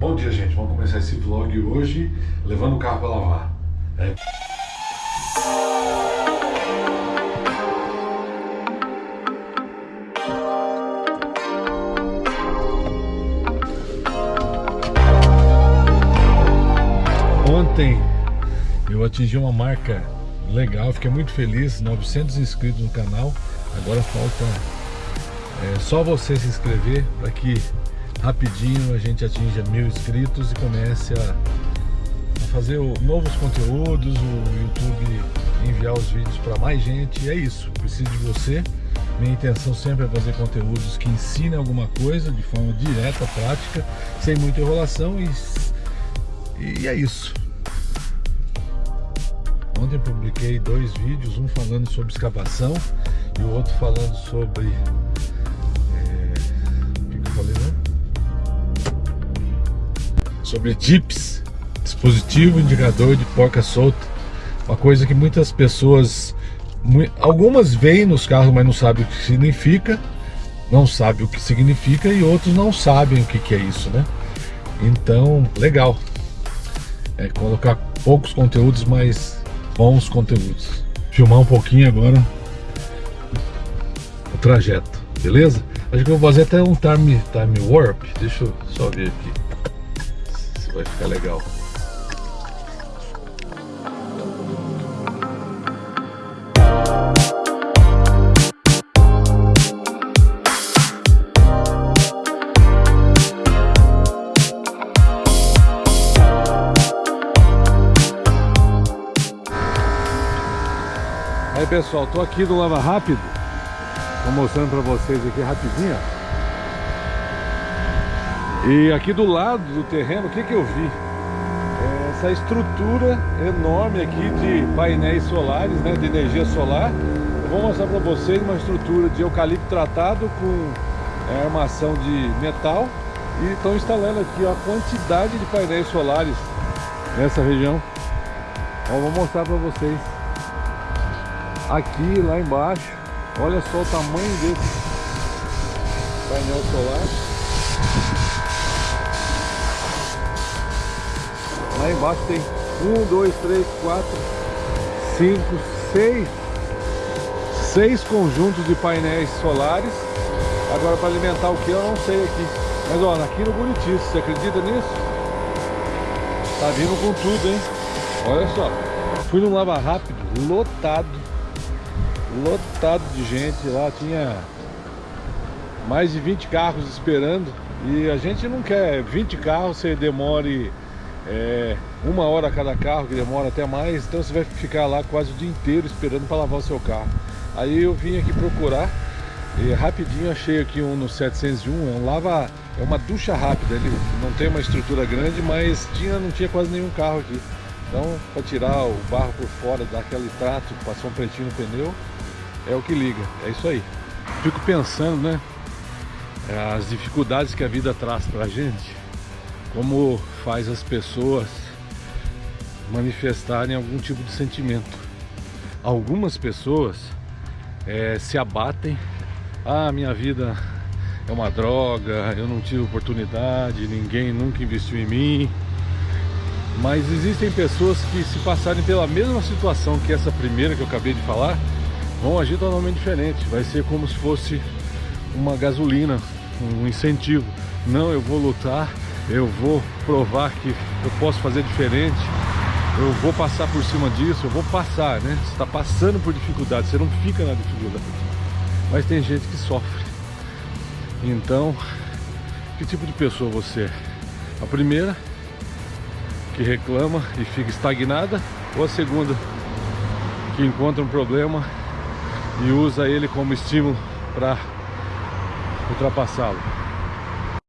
Bom dia, gente. Vamos começar esse vlog hoje levando o carro para lavar. É... Ontem eu atingi uma marca legal, fiquei muito feliz, 900 inscritos no canal. Agora falta é, só você se inscrever para que rapidinho a gente atinja mil inscritos e comece a, a fazer o, novos conteúdos, o YouTube enviar os vídeos para mais gente. E é isso, preciso de você. Minha intenção sempre é fazer conteúdos que ensinem alguma coisa de forma direta, prática, sem muita enrolação e, e é isso. Ontem publiquei dois vídeos, um falando sobre escavação e o outro falando sobre sobre DIPS, dispositivo indicador de porca solta, uma coisa que muitas pessoas, algumas veem nos carros, mas não sabem o que significa, não sabem o que significa e outros não sabem o que, que é isso, né? Então, legal. É colocar poucos conteúdos, mas bons conteúdos. Filmar um pouquinho agora o trajeto, beleza? Acho que eu vou fazer até um time, time warp. Deixa eu só ver aqui vai ficar legal. Aí pessoal, tô aqui do Lava Rápido Vou mostrando pra vocês aqui rapidinho e aqui do lado do terreno, o que, que eu vi? Essa estrutura enorme aqui de painéis solares, né, de energia solar. Eu vou mostrar para vocês uma estrutura de eucalipto tratado com é, armação de metal. E estão instalando aqui ó, a quantidade de painéis solares nessa região. Ó, vou mostrar para vocês. Aqui, lá embaixo, olha só o tamanho desse painel solar. Embaixo tem um, dois, três, quatro, cinco, seis, seis conjuntos de painéis solares. Agora para alimentar o que eu não sei aqui. Mas ó, aqui no Bonitíssimo, você acredita nisso? Tá vindo com tudo, hein? Olha só. Fui no Lava Rápido, lotado. Lotado de gente. Lá tinha mais de 20 carros esperando. E a gente não quer 20 carros, você demore é, uma hora a cada carro, que demora até mais, então você vai ficar lá quase o dia inteiro esperando para lavar o seu carro. Aí eu vim aqui procurar e rapidinho achei aqui um no 701, é um lava, é uma ducha rápida, ele não tem uma estrutura grande, mas tinha, não tinha quase nenhum carro aqui. Então, para tirar o barro por fora, dar aquele trato, passar um pretinho no pneu, é o que liga, é isso aí. Fico pensando, né, as dificuldades que a vida traz pra gente como faz as pessoas manifestarem algum tipo de sentimento. Algumas pessoas é, se abatem, ah, minha vida é uma droga, eu não tive oportunidade, ninguém nunca investiu em mim. Mas existem pessoas que se passarem pela mesma situação que essa primeira que eu acabei de falar, vão agir totalmente diferente. Vai ser como se fosse uma gasolina, um incentivo. Não, eu vou lutar, eu vou provar que eu posso fazer diferente, eu vou passar por cima disso, eu vou passar, né? Você está passando por dificuldade, você não fica na dificuldade. Mas tem gente que sofre. Então, que tipo de pessoa você é? A primeira, que reclama e fica estagnada, ou a segunda, que encontra um problema e usa ele como estímulo para ultrapassá-lo?